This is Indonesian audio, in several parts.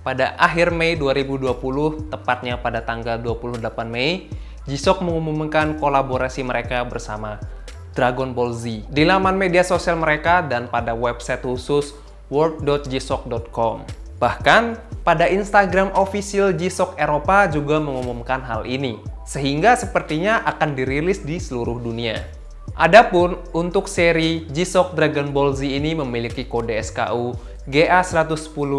pada akhir Mei 2020, tepatnya pada tanggal 28 Mei, G-Shock mengumumkan kolaborasi mereka bersama Dragon Ball Z di laman media sosial mereka dan pada website khusus world.gshock.com. Bahkan, pada Instagram official G-Shock Eropa juga mengumumkan hal ini, sehingga sepertinya akan dirilis di seluruh dunia. Adapun untuk seri G-Shock Dragon Ball Z ini memiliki kode SKU GA110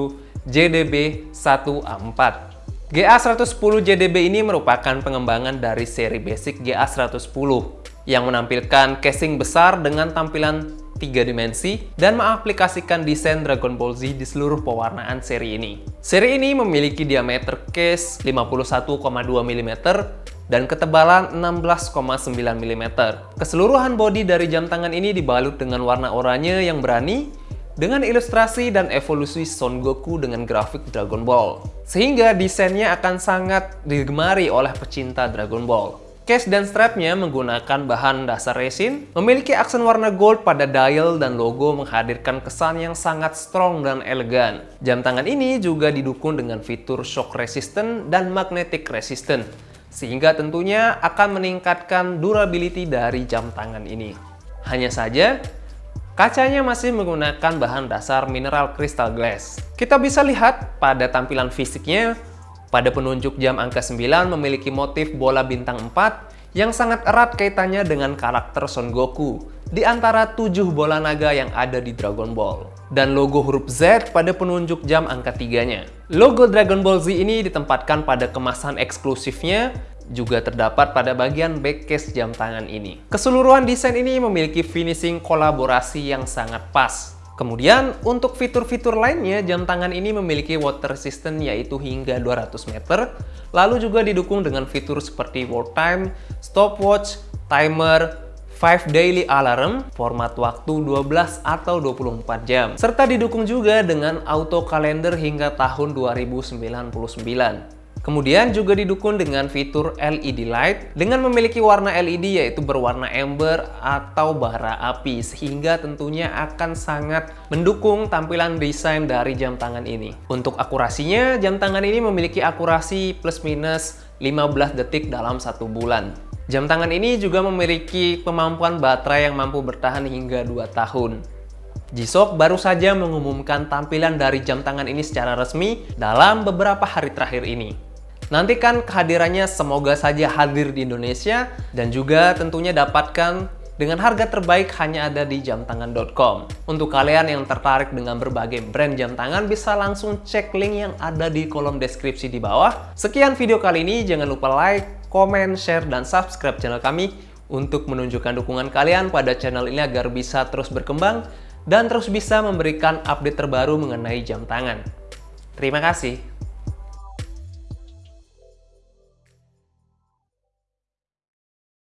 JDB1A4. GA110 JDB ini merupakan pengembangan dari seri basic GA110 yang menampilkan casing besar dengan tampilan tiga dimensi dan mengaplikasikan desain Dragon Ball Z di seluruh pewarnaan seri ini. Seri ini memiliki diameter case 51,2 mm dan ketebalan 16,9 mm. Keseluruhan bodi dari jam tangan ini dibalut dengan warna oranye yang berani dengan ilustrasi dan evolusi Son Goku dengan grafik Dragon Ball. Sehingga desainnya akan sangat digemari oleh pecinta Dragon Ball. Case dan strapnya menggunakan bahan dasar resin, memiliki aksen warna gold pada dial dan logo menghadirkan kesan yang sangat strong dan elegan. Jam tangan ini juga didukung dengan fitur shock resistant dan magnetic resistant, sehingga tentunya akan meningkatkan durability dari jam tangan ini. Hanya saja, Kacanya masih menggunakan bahan dasar mineral crystal glass. Kita bisa lihat pada tampilan fisiknya, pada penunjuk jam angka 9 memiliki motif bola bintang 4 yang sangat erat kaitannya dengan karakter Son Goku di antara tujuh bola naga yang ada di Dragon Ball. Dan logo huruf Z pada penunjuk jam angka 3-nya. Logo Dragon Ball Z ini ditempatkan pada kemasan eksklusifnya juga terdapat pada bagian back case jam tangan ini. Keseluruhan desain ini memiliki finishing kolaborasi yang sangat pas. Kemudian, untuk fitur-fitur lainnya, jam tangan ini memiliki water resistant yaitu hingga 200 meter, lalu juga didukung dengan fitur seperti world time, stopwatch, timer, 5 daily alarm, format waktu 12 atau 24 jam, serta didukung juga dengan auto calendar hingga tahun 2099. Kemudian juga didukung dengan fitur LED light dengan memiliki warna LED yaitu berwarna ember atau bara api sehingga tentunya akan sangat mendukung tampilan desain dari jam tangan ini. Untuk akurasinya, jam tangan ini memiliki akurasi plus minus 15 detik dalam satu bulan. Jam tangan ini juga memiliki kemampuan baterai yang mampu bertahan hingga 2 tahun. G-Shock baru saja mengumumkan tampilan dari jam tangan ini secara resmi dalam beberapa hari terakhir ini. Nantikan kehadirannya semoga saja hadir di Indonesia dan juga tentunya dapatkan dengan harga terbaik hanya ada di jamtangan.com. Untuk kalian yang tertarik dengan berbagai brand jam tangan bisa langsung cek link yang ada di kolom deskripsi di bawah. Sekian video kali ini, jangan lupa like, comment, share, dan subscribe channel kami untuk menunjukkan dukungan kalian pada channel ini agar bisa terus berkembang dan terus bisa memberikan update terbaru mengenai jam tangan. Terima kasih.